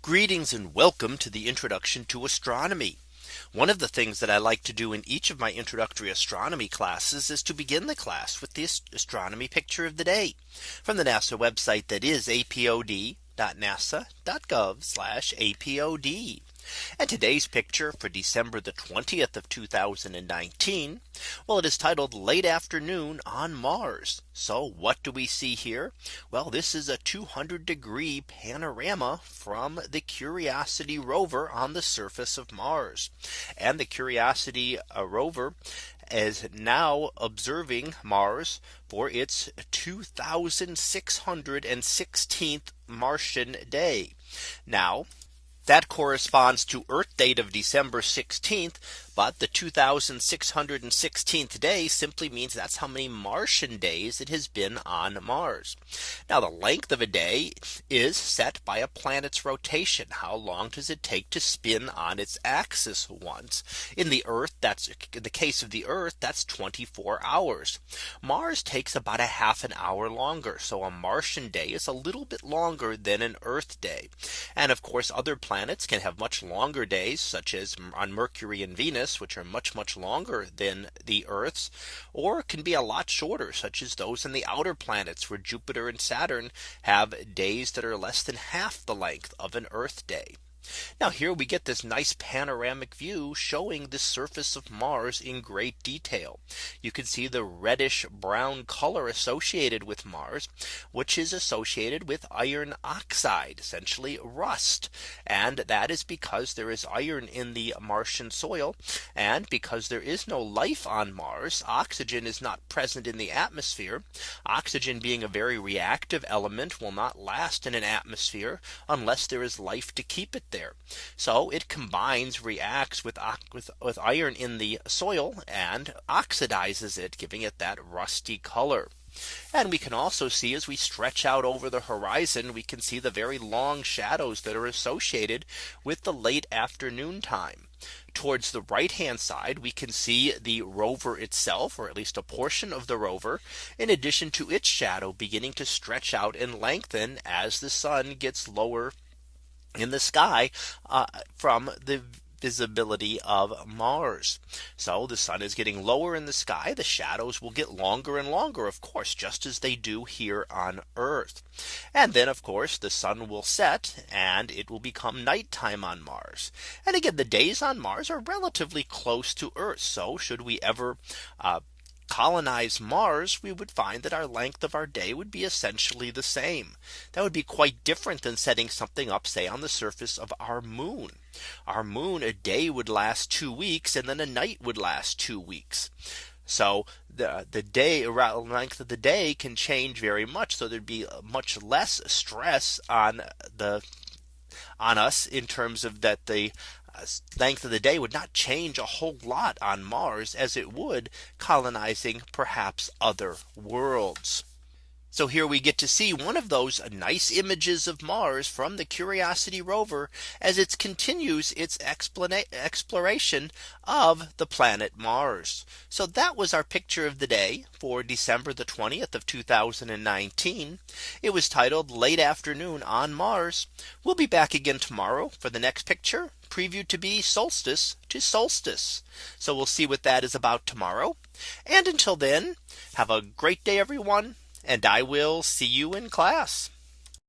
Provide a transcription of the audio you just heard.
Greetings and welcome to the introduction to astronomy. One of the things that I like to do in each of my introductory astronomy classes is to begin the class with the astronomy picture of the day from the NASA website that is apod.nasa.gov apod. And today's picture for December the 20th of 2019. Well, it is titled late afternoon on Mars. So what do we see here? Well, this is a 200 degree panorama from the Curiosity rover on the surface of Mars. And the Curiosity uh, rover is now observing Mars for its 2616th Martian day. Now that corresponds to Earth date of December 16th. But the 2616th day simply means that's how many Martian days it has been on Mars. Now the length of a day is set by a planet's rotation. How long does it take to spin on its axis once in the Earth? That's in the case of the Earth, that's 24 hours. Mars takes about a half an hour longer. So a Martian day is a little bit longer than an Earth day. And of course, other planets can have much longer days, such as on Mercury and Venus which are much much longer than the Earth's or can be a lot shorter such as those in the outer planets where Jupiter and Saturn have days that are less than half the length of an Earth day. Now here we get this nice panoramic view showing the surface of Mars in great detail. You can see the reddish brown color associated with Mars, which is associated with iron oxide, essentially rust. And that is because there is iron in the Martian soil. And because there is no life on Mars, oxygen is not present in the atmosphere. Oxygen being a very reactive element will not last in an atmosphere unless there is life to keep it there. So it combines reacts with, with, with iron in the soil and oxidizes it giving it that rusty color. And we can also see as we stretch out over the horizon, we can see the very long shadows that are associated with the late afternoon time. Towards the right hand side, we can see the rover itself, or at least a portion of the rover, in addition to its shadow beginning to stretch out and lengthen as the sun gets lower in the sky uh, from the visibility of Mars. So the sun is getting lower in the sky. The shadows will get longer and longer, of course, just as they do here on Earth. And then, of course, the sun will set and it will become nighttime on Mars. And again, the days on Mars are relatively close to Earth. So should we ever uh, colonize Mars, we would find that our length of our day would be essentially the same. That would be quite different than setting something up, say, on the surface of our moon. Our moon, a day would last two weeks, and then a night would last two weeks. So the the day the length of the day can change very much. So there'd be much less stress on the on us in terms of that the Uh, length of the day would not change a whole lot on Mars as it would colonizing perhaps other worlds. So here we get to see one of those nice images of Mars from the Curiosity rover as it continues its exploration of the planet Mars. So that was our picture of the day for December the 20th of 2019. It was titled late afternoon on Mars. We'll be back again tomorrow for the next picture preview to be solstice to solstice. So we'll see what that is about tomorrow. And until then, have a great day, everyone and I will see you in class.